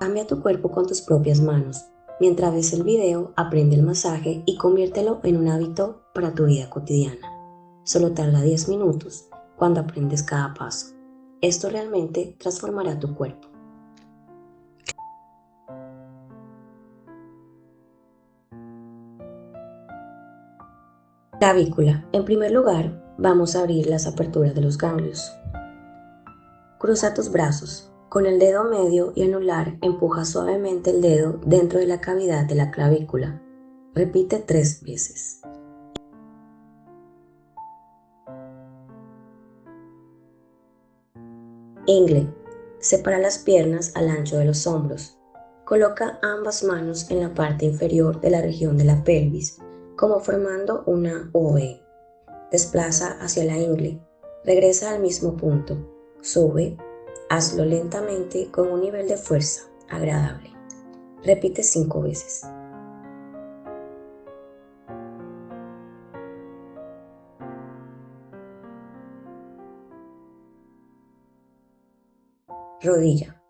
Cambia tu cuerpo con tus propias manos. Mientras ves el video, aprende el masaje y conviértelo en un hábito para tu vida cotidiana. Solo tarda 10 minutos cuando aprendes cada paso. Esto realmente transformará tu cuerpo. Clavícula. En primer lugar, vamos a abrir las aperturas de los ganglios. Cruza tus brazos. Con el dedo medio y anular empuja suavemente el dedo dentro de la cavidad de la clavícula. Repite tres veces. Ingle. Separa las piernas al ancho de los hombros. Coloca ambas manos en la parte inferior de la región de la pelvis como formando una V. Desplaza hacia la ingle, regresa al mismo punto, sube, hazlo lentamente con un nivel de fuerza agradable. Repite cinco veces. Rodilla.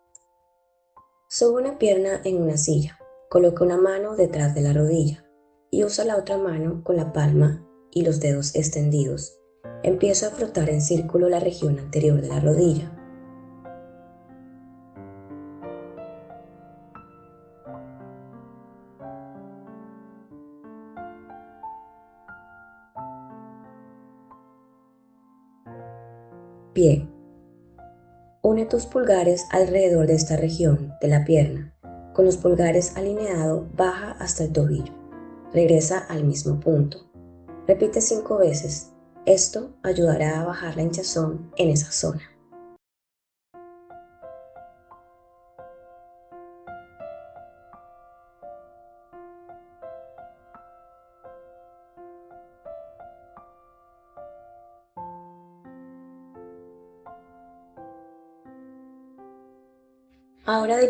Sube una pierna en una silla. Coloca una mano detrás de la rodilla y usa la otra mano con la palma y los dedos extendidos. Empiezo a frotar en círculo la región anterior de la rodilla. Pie. Une tus pulgares alrededor de esta región de la pierna. Con los pulgares alineados baja hasta el tobillo regresa al mismo punto. Repite cinco veces. Esto ayudará a bajar la hinchazón en esa zona.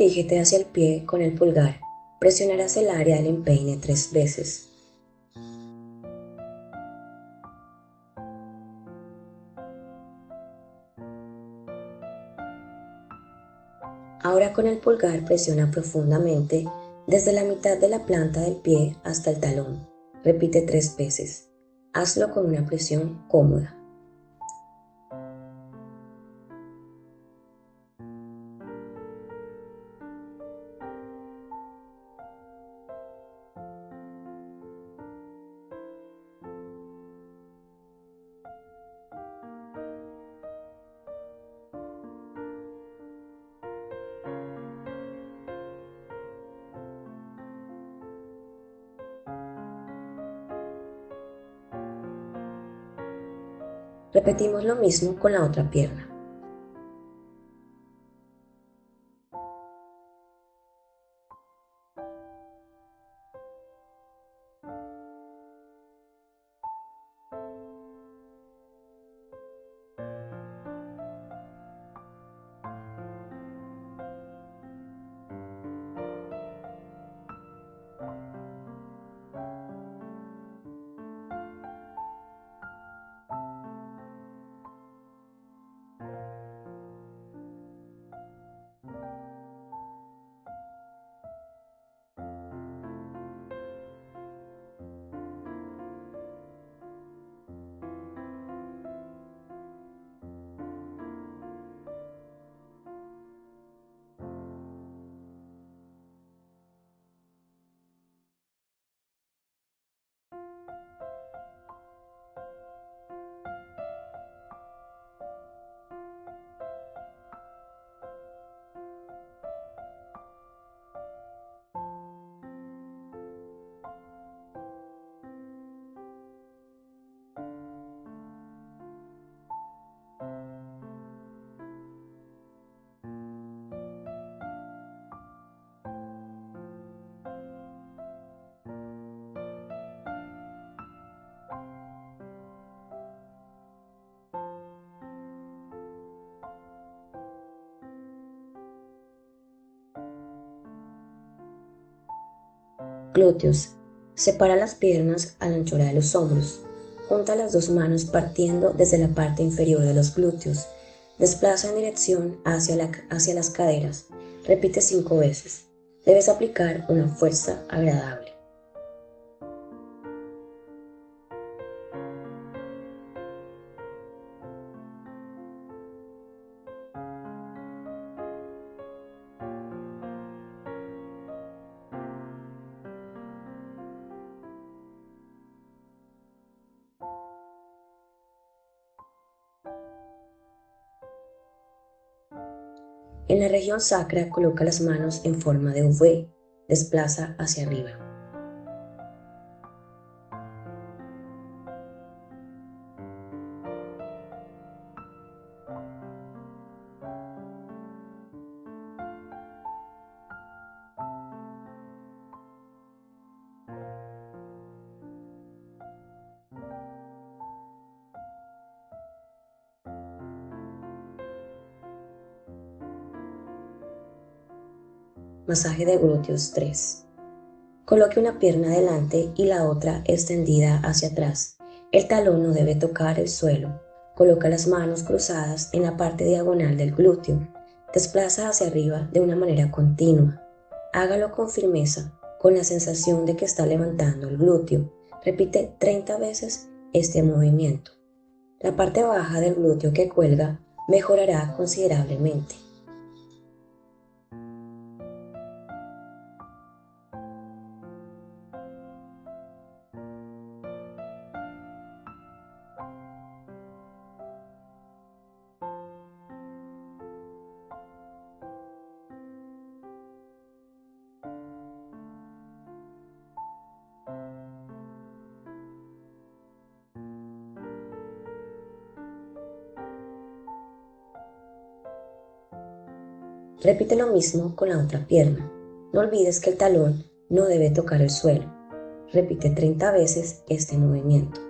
Dirígete hacia el pie con el pulgar Presionarás el área del empeine tres veces. Ahora con el pulgar presiona profundamente desde la mitad de la planta del pie hasta el talón. Repite tres veces. Hazlo con una presión cómoda. Repetimos lo mismo con la otra pierna. Glúteos. Separa las piernas a la anchura de los hombros. Junta las dos manos partiendo desde la parte inferior de los glúteos. Desplaza en dirección hacia, hacia las caderas. Repite cinco veces. Debes aplicar una fuerza agradable. En la región sacra coloca las manos en forma de V, desplaza hacia arriba. Masaje de glúteos 3. Coloque una pierna adelante y la otra extendida hacia atrás. El talón no debe tocar el suelo. Coloca las manos cruzadas en la parte diagonal del glúteo. Desplaza hacia arriba de una manera continua. Hágalo con firmeza, con la sensación de que está levantando el glúteo. Repite 30 veces este movimiento. La parte baja del glúteo que cuelga mejorará considerablemente. Repite lo mismo con la otra pierna. No olvides que el talón no debe tocar el suelo. Repite 30 veces este movimiento.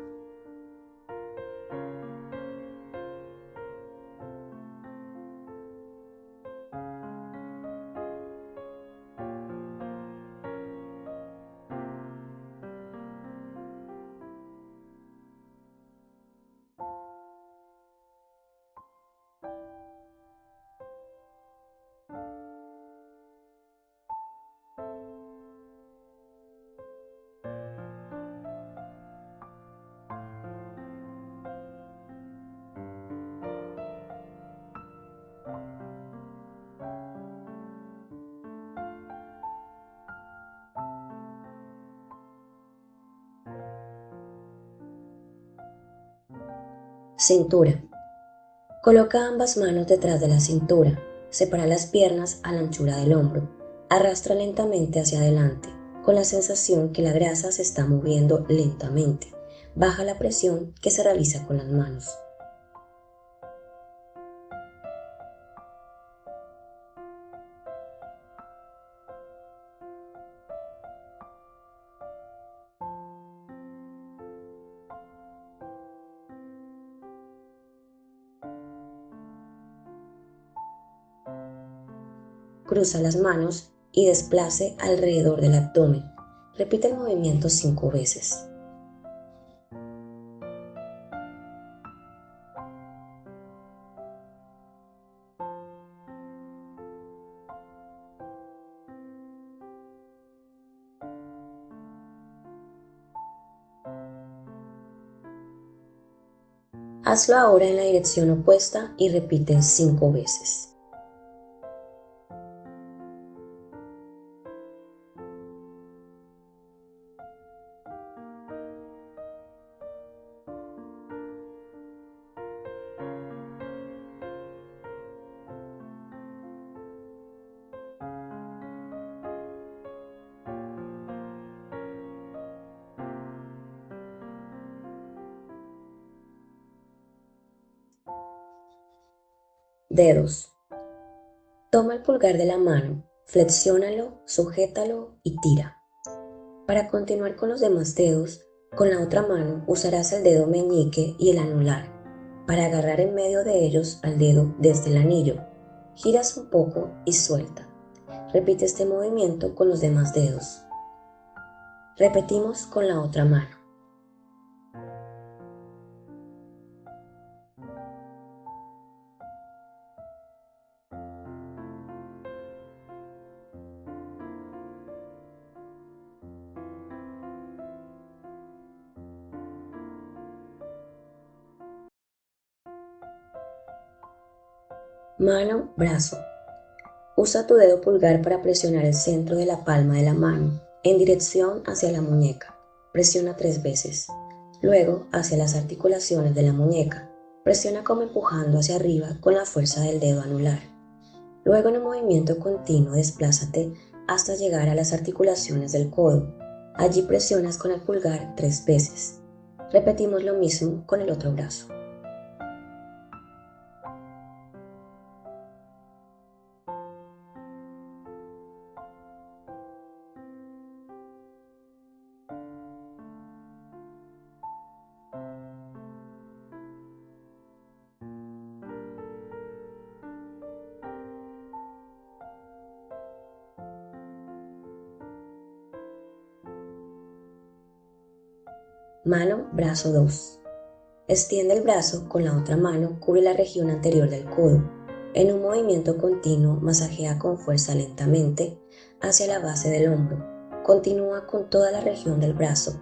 Cintura. Coloca ambas manos detrás de la cintura. Separa las piernas a la anchura del hombro. Arrastra lentamente hacia adelante, con la sensación que la grasa se está moviendo lentamente. Baja la presión que se realiza con las manos. Cruza las manos y desplace alrededor del abdomen. Repite el movimiento cinco veces. Hazlo ahora en la dirección opuesta y repite cinco veces. Dedos. Toma el pulgar de la mano, flexiónalo, sujétalo y tira. Para continuar con los demás dedos, con la otra mano usarás el dedo meñique y el anular para agarrar en medio de ellos al dedo desde el anillo. Giras un poco y suelta. Repite este movimiento con los demás dedos. Repetimos con la otra mano. Mano, brazo. Usa tu dedo pulgar para presionar el centro de la palma de la mano en dirección hacia la muñeca. Presiona tres veces. Luego hacia las articulaciones de la muñeca. Presiona como empujando hacia arriba con la fuerza del dedo anular. Luego en un movimiento continuo desplázate hasta llegar a las articulaciones del codo. Allí presionas con el pulgar tres veces. Repetimos lo mismo con el otro brazo. Brazo 2. Extiende el brazo con la otra mano, cubre la región anterior del codo. En un movimiento continuo, masajea con fuerza lentamente hacia la base del hombro. Continúa con toda la región del brazo.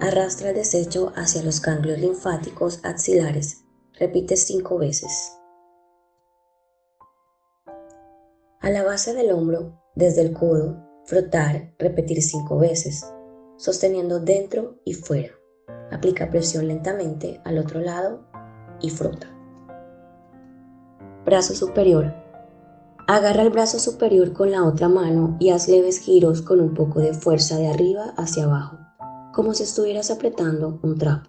Arrastra el desecho hacia los ganglios linfáticos axilares. Repite cinco veces. A la base del hombro, desde el codo, frotar, repetir cinco veces sosteniendo dentro y fuera. Aplica presión lentamente al otro lado y frota. Brazo superior. Agarra el brazo superior con la otra mano y haz leves giros con un poco de fuerza de arriba hacia abajo, como si estuvieras apretando un trapo.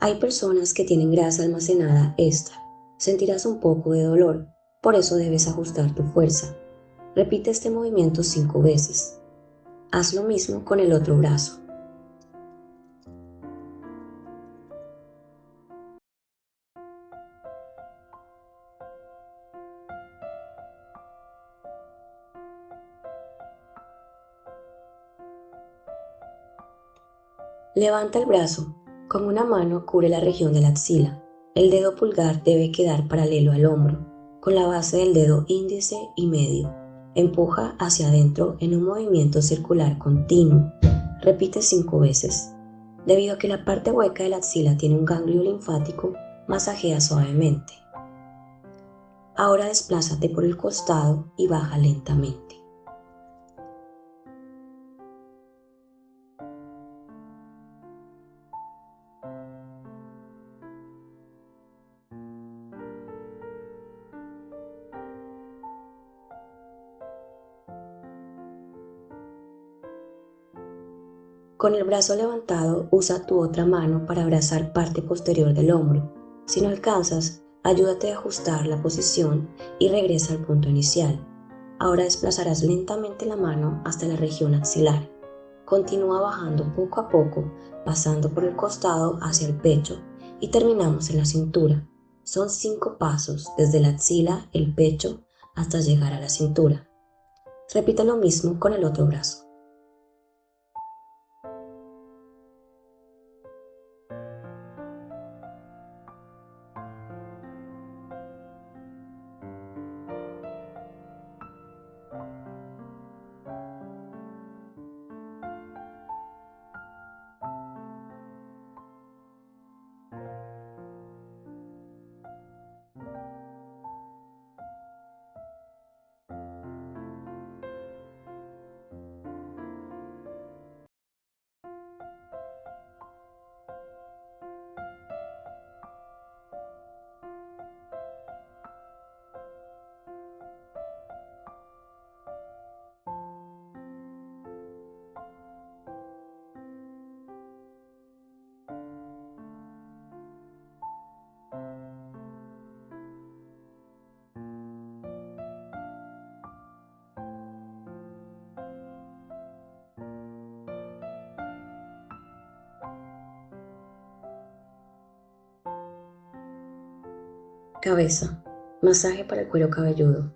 Hay personas que tienen grasa almacenada extra. Sentirás un poco de dolor, por eso debes ajustar tu fuerza. Repite este movimiento cinco veces. Haz lo mismo con el otro brazo. Levanta el brazo. Con una mano cubre la región de la axila. El dedo pulgar debe quedar paralelo al hombro, con la base del dedo índice y medio. Empuja hacia adentro en un movimiento circular continuo. Repite cinco veces. Debido a que la parte hueca de la axila tiene un ganglio linfático, masajea suavemente. Ahora desplázate por el costado y baja lentamente. Con el brazo levantado, usa tu otra mano para abrazar parte posterior del hombro. Si no alcanzas, ayúdate a ajustar la posición y regresa al punto inicial. Ahora desplazarás lentamente la mano hasta la región axilar. Continúa bajando poco a poco, pasando por el costado hacia el pecho y terminamos en la cintura. Son cinco pasos desde la axila, el pecho, hasta llegar a la cintura. Repita lo mismo con el otro brazo. Cabeza. Masaje para el cuero cabelludo.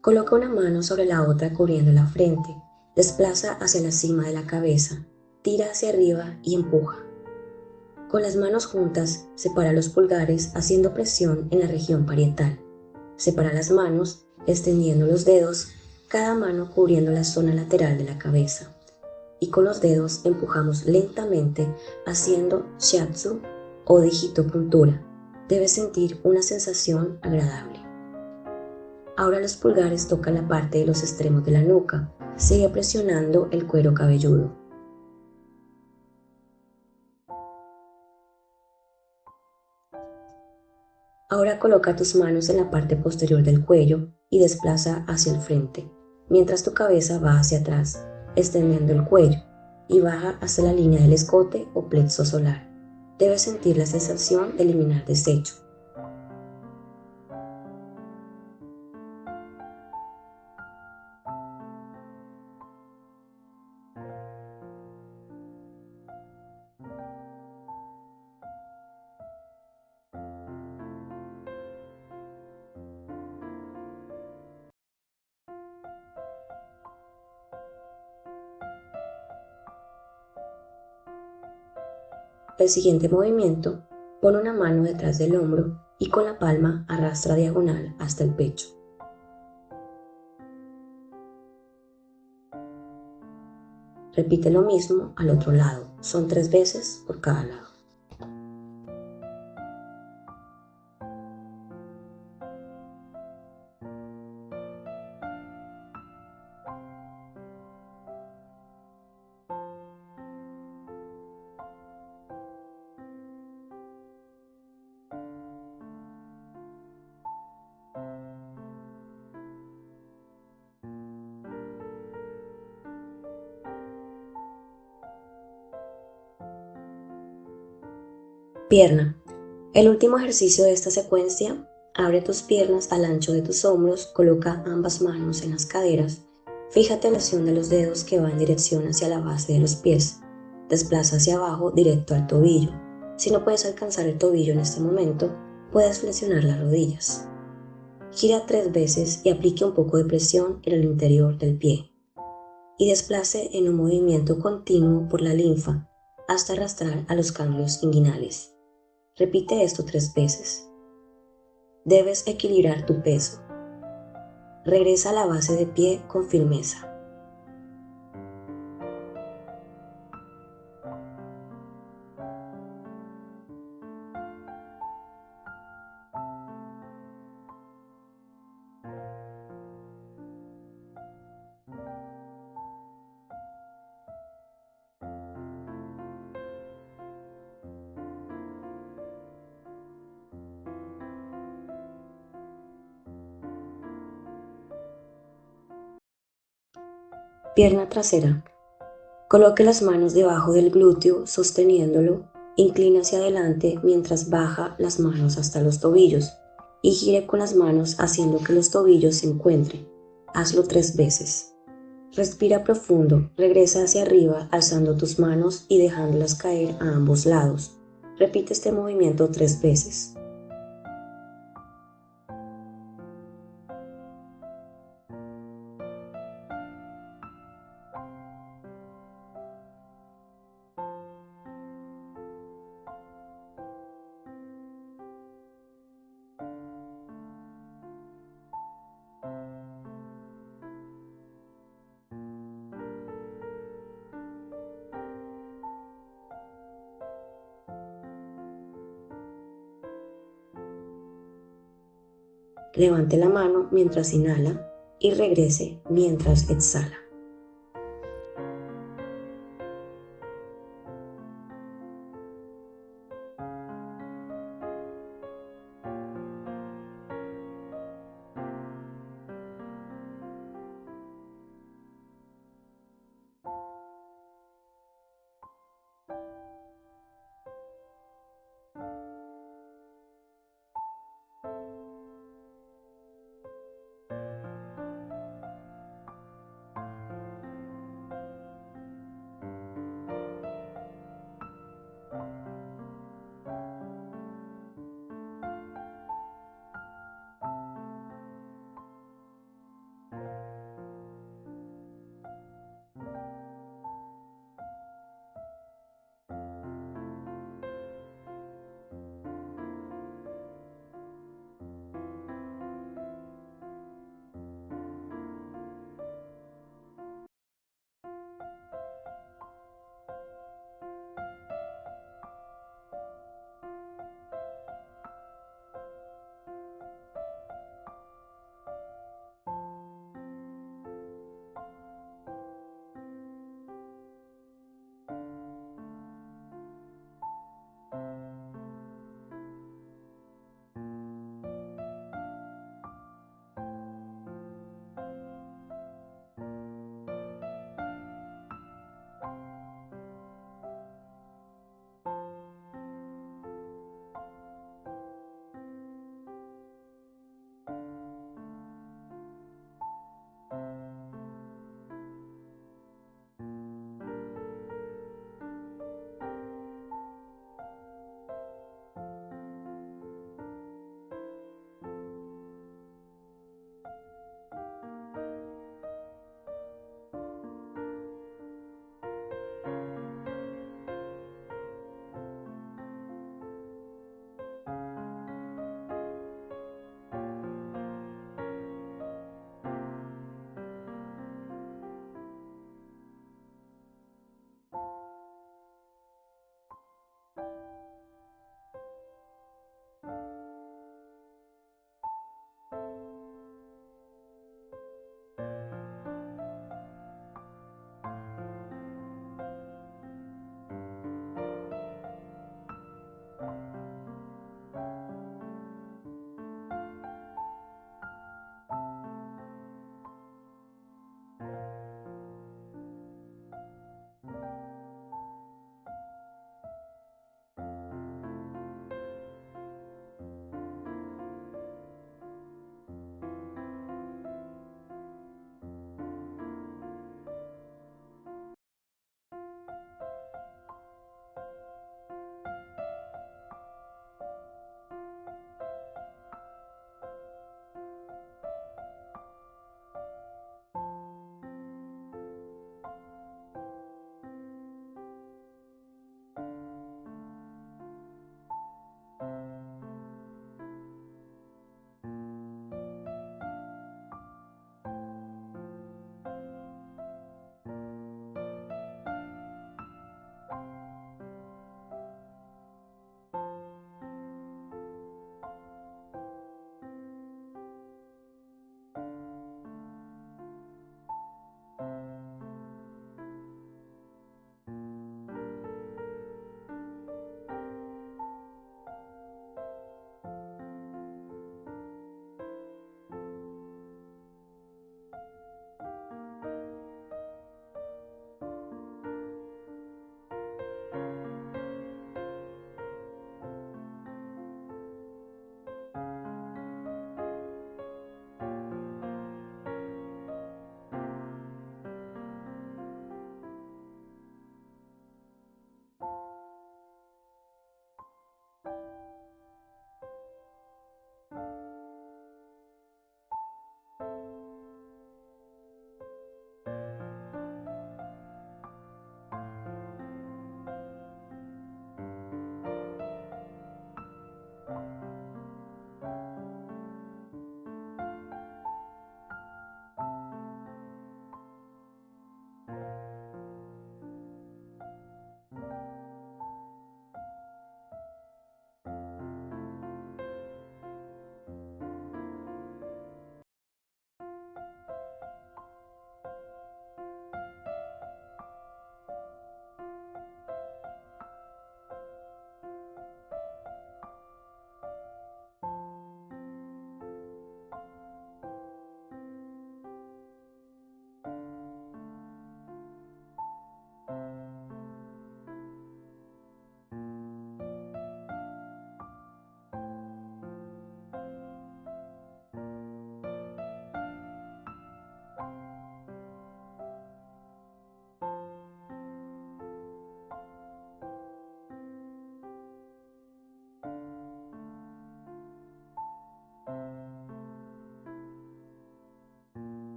Coloca una mano sobre la otra cubriendo la frente. Desplaza hacia la cima de la cabeza. Tira hacia arriba y empuja. Con las manos juntas, separa los pulgares haciendo presión en la región parietal. Separa las manos, extendiendo los dedos, cada mano cubriendo la zona lateral de la cabeza. Y con los dedos empujamos lentamente haciendo shiatsu o puntura Debes sentir una sensación agradable. Ahora los pulgares tocan la parte de los extremos de la nuca. Sigue presionando el cuero cabelludo. Ahora coloca tus manos en la parte posterior del cuello y desplaza hacia el frente, mientras tu cabeza va hacia atrás, extendiendo el cuello y baja hasta la línea del escote o plexo solar. Debes sentir la sensación de eliminar desecho. El siguiente movimiento, pon una mano detrás del hombro y con la palma arrastra diagonal hasta el pecho. Repite lo mismo al otro lado, son tres veces por cada lado. El último ejercicio de esta secuencia, abre tus piernas al ancho de tus hombros, coloca ambas manos en las caderas, fíjate en la acción de los dedos que va en dirección hacia la base de los pies, desplaza hacia abajo directo al tobillo. Si no puedes alcanzar el tobillo en este momento, puedes flexionar las rodillas. Gira tres veces y aplique un poco de presión en el interior del pie. Y desplace en un movimiento continuo por la linfa hasta arrastrar a los ganglios inguinales. Repite esto tres veces. Debes equilibrar tu peso. Regresa a la base de pie con firmeza. Pierna trasera. Coloque las manos debajo del glúteo sosteniéndolo. Inclina hacia adelante mientras baja las manos hasta los tobillos y gire con las manos haciendo que los tobillos se encuentren. Hazlo tres veces. Respira profundo, regresa hacia arriba alzando tus manos y dejándolas caer a ambos lados. Repite este movimiento tres veces. Levante la mano mientras inhala y regrese mientras exhala.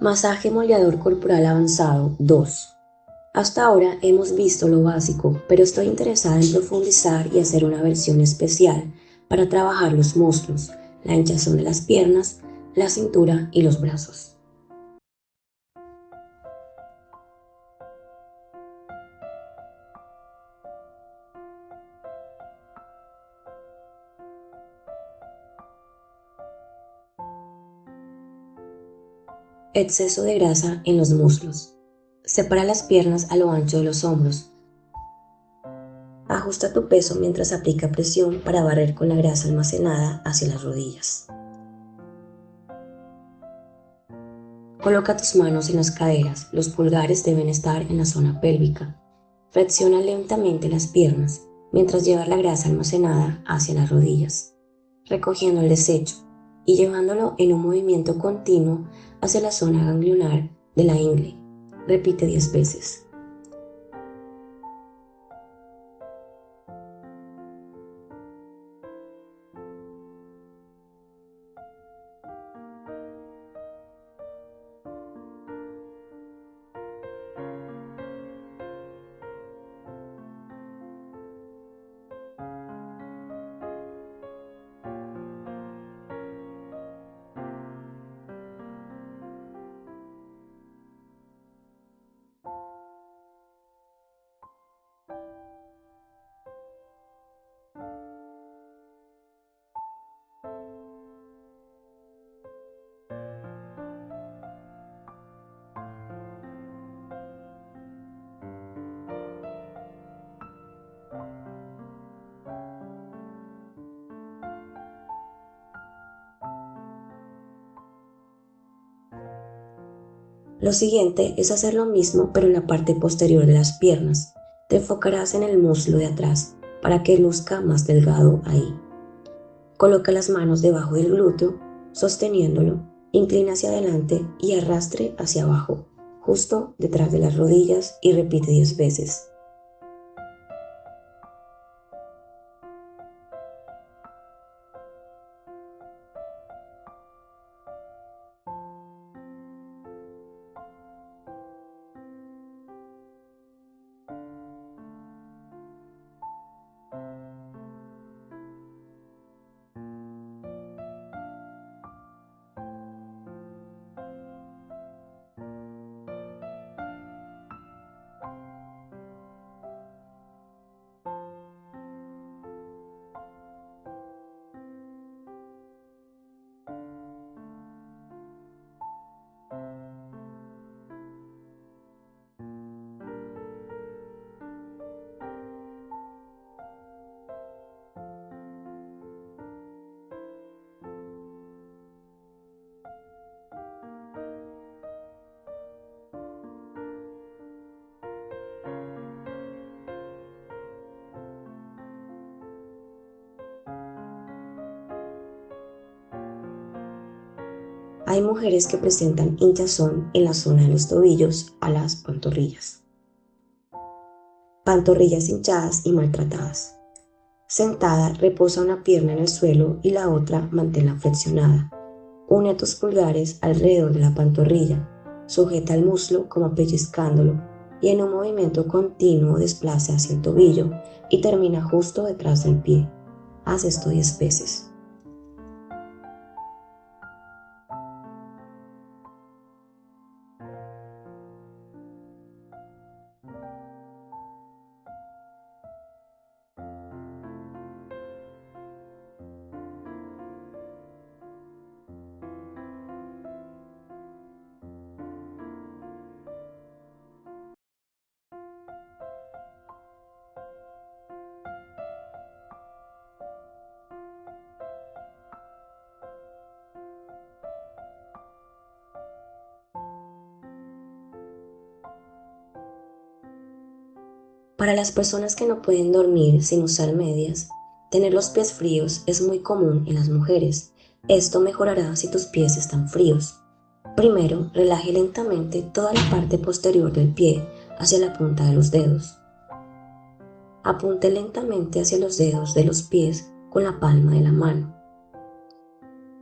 Masaje moldeador corporal avanzado 2. Hasta ahora hemos visto lo básico, pero estoy interesada en profundizar y hacer una versión especial para trabajar los músculos, la hinchazón de las piernas, la cintura y los brazos. Exceso de grasa en los muslos. Separa las piernas a lo ancho de los hombros. Ajusta tu peso mientras aplica presión para barrer con la grasa almacenada hacia las rodillas. Coloca tus manos en las caderas, los pulgares deben estar en la zona pélvica. Flexiona lentamente las piernas mientras llevas la grasa almacenada hacia las rodillas, recogiendo el desecho y llevándolo en un movimiento continuo hacia la zona ganglionar de la ingle. Repite 10 veces. Lo siguiente es hacer lo mismo pero en la parte posterior de las piernas. Te enfocarás en el muslo de atrás para que luzca más delgado ahí. Coloca las manos debajo del glúteo, sosteniéndolo, inclina hacia adelante y arrastre hacia abajo, justo detrás de las rodillas y repite 10 veces. Hay mujeres que presentan hinchazón en la zona de los tobillos a las pantorrillas. Pantorrillas hinchadas y maltratadas. Sentada, reposa una pierna en el suelo y la otra manténla flexionada. Une tus pulgares alrededor de la pantorrilla. Sujeta el muslo como pellizcándolo y en un movimiento continuo desplaza hacia el tobillo y termina justo detrás del pie. Haz esto 10 veces. Para las personas que no pueden dormir sin usar medias, tener los pies fríos es muy común en las mujeres. Esto mejorará si tus pies están fríos. Primero, relaje lentamente toda la parte posterior del pie hacia la punta de los dedos. Apunte lentamente hacia los dedos de los pies con la palma de la mano.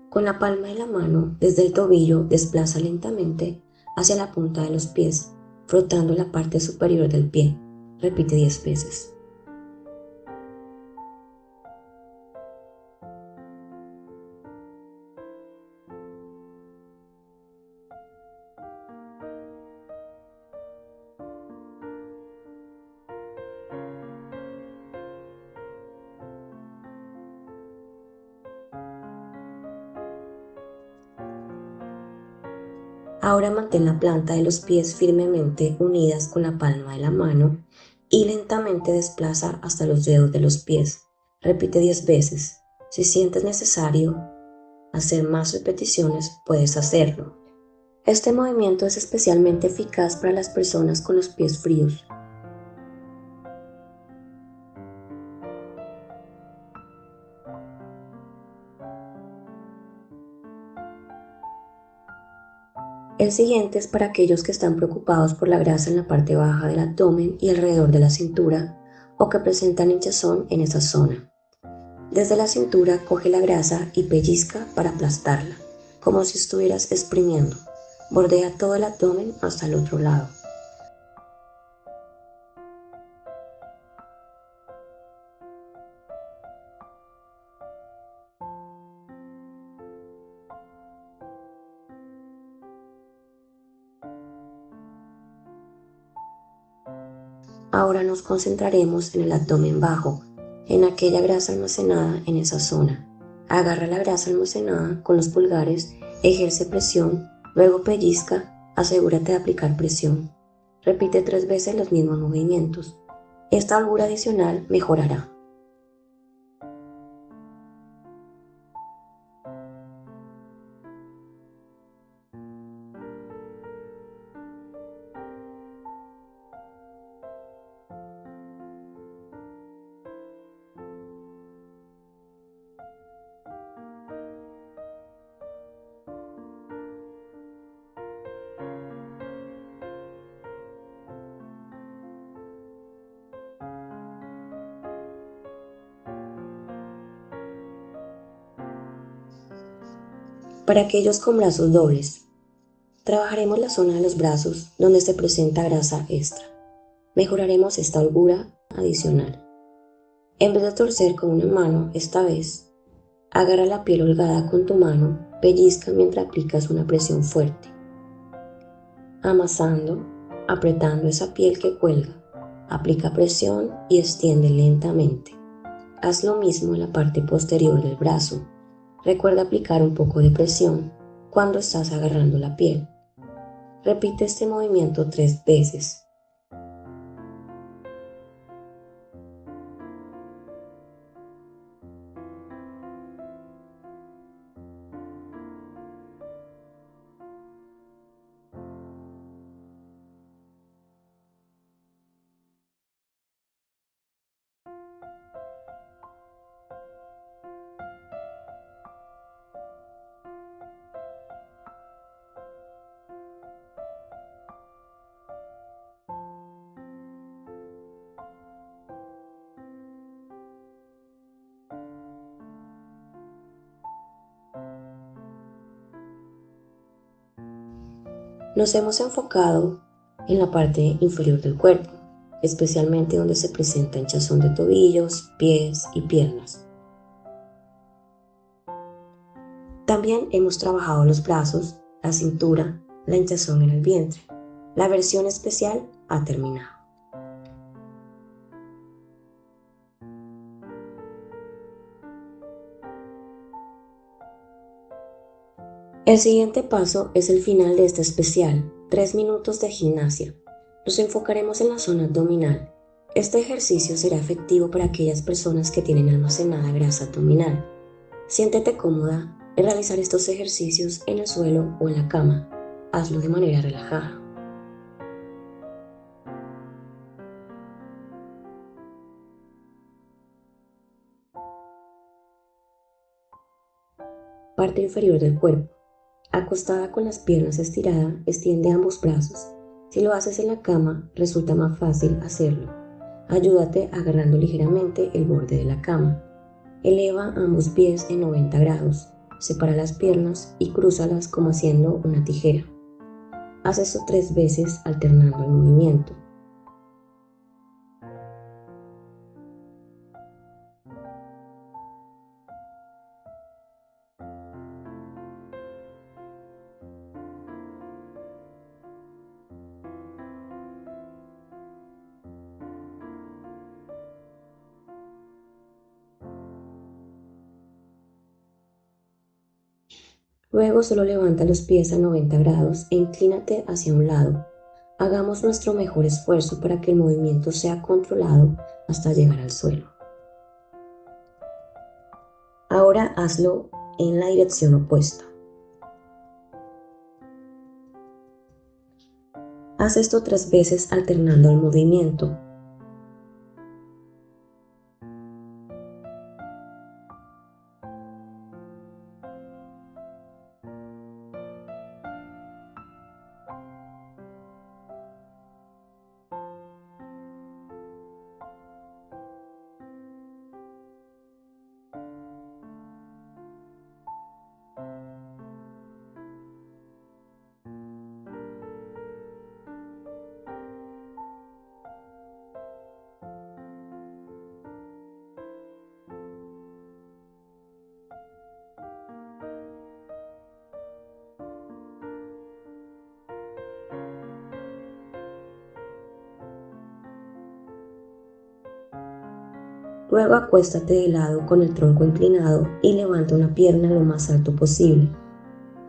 Con la palma de la mano desde el tobillo desplaza lentamente hacia la punta de los pies, frotando la parte superior del pie. Repite 10 veces. Ahora mantén la planta de los pies firmemente unidas con la palma de la mano y lentamente desplaza hasta los dedos de los pies. Repite 10 veces. Si sientes necesario hacer más repeticiones, puedes hacerlo. Este movimiento es especialmente eficaz para las personas con los pies fríos, El siguiente es para aquellos que están preocupados por la grasa en la parte baja del abdomen y alrededor de la cintura o que presentan hinchazón en esa zona. Desde la cintura coge la grasa y pellizca para aplastarla, como si estuvieras exprimiendo. Bordea todo el abdomen hasta el otro lado. Ahora nos concentraremos en el abdomen bajo, en aquella grasa almacenada en esa zona. Agarra la grasa almacenada con los pulgares, ejerce presión, luego pellizca, asegúrate de aplicar presión. Repite tres veces los mismos movimientos. Esta holgura adicional mejorará. Para aquellos con brazos dobles, trabajaremos la zona de los brazos donde se presenta grasa extra. Mejoraremos esta holgura adicional. En vez de torcer con una mano, esta vez, agarra la piel holgada con tu mano, pellizca mientras aplicas una presión fuerte. Amasando, apretando esa piel que cuelga, aplica presión y extiende lentamente. Haz lo mismo en la parte posterior del brazo Recuerda aplicar un poco de presión cuando estás agarrando la piel. Repite este movimiento tres veces. Nos hemos enfocado en la parte inferior del cuerpo, especialmente donde se presenta hinchazón de tobillos, pies y piernas. También hemos trabajado los brazos, la cintura, la hinchazón en el vientre. La versión especial ha terminado. El siguiente paso es el final de este especial, 3 minutos de gimnasia. Nos enfocaremos en la zona abdominal. Este ejercicio será efectivo para aquellas personas que tienen almacenada grasa abdominal. Siéntete cómoda en realizar estos ejercicios en el suelo o en la cama. Hazlo de manera relajada. Parte inferior del cuerpo. Acostada con las piernas estiradas, extiende ambos brazos. Si lo haces en la cama, resulta más fácil hacerlo. Ayúdate agarrando ligeramente el borde de la cama. Eleva ambos pies en 90 grados. Separa las piernas y crúzalas como haciendo una tijera. Haz esto tres veces alternando el movimiento. Luego solo levanta los pies a 90 grados e inclínate hacia un lado. Hagamos nuestro mejor esfuerzo para que el movimiento sea controlado hasta llegar al suelo. Ahora hazlo en la dirección opuesta. Haz esto tres veces alternando el movimiento. Luego acuéstate de lado con el tronco inclinado y levanta una pierna lo más alto posible.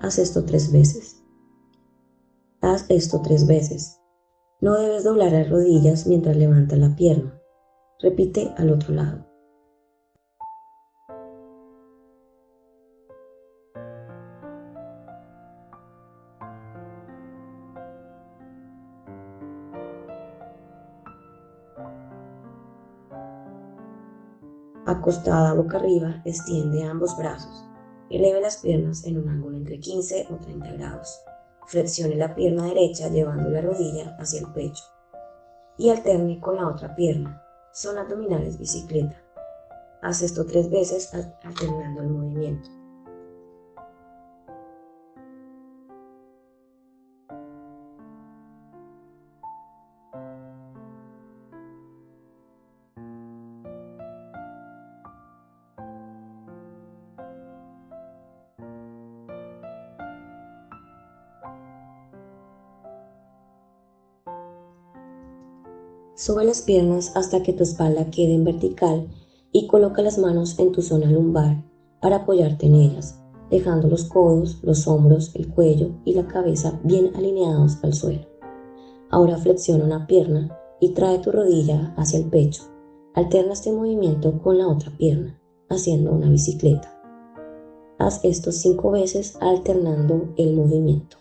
Haz esto tres veces. Haz esto tres veces. No debes doblar las rodillas mientras levantas la pierna. Repite al otro lado. Acostada boca arriba, extiende ambos brazos. Eleve las piernas en un ángulo entre 15 o 30 grados. Flexione la pierna derecha llevando la rodilla hacia el pecho. Y alterne con la otra pierna. Son abdominales bicicleta. Haz esto tres veces alternando el movimiento. Sube las piernas hasta que tu espalda quede en vertical y coloca las manos en tu zona lumbar para apoyarte en ellas, dejando los codos, los hombros, el cuello y la cabeza bien alineados al suelo. Ahora flexiona una pierna y trae tu rodilla hacia el pecho. Alterna este movimiento con la otra pierna, haciendo una bicicleta. Haz esto cinco veces alternando el movimiento.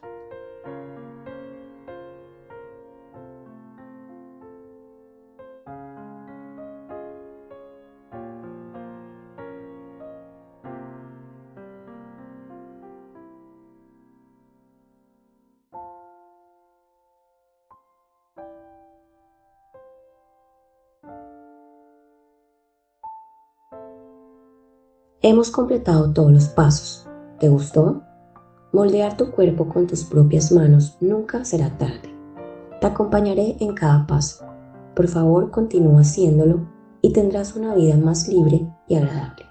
Hemos completado todos los pasos. ¿Te gustó? Moldear tu cuerpo con tus propias manos nunca será tarde. Te acompañaré en cada paso. Por favor, continúa haciéndolo y tendrás una vida más libre y agradable.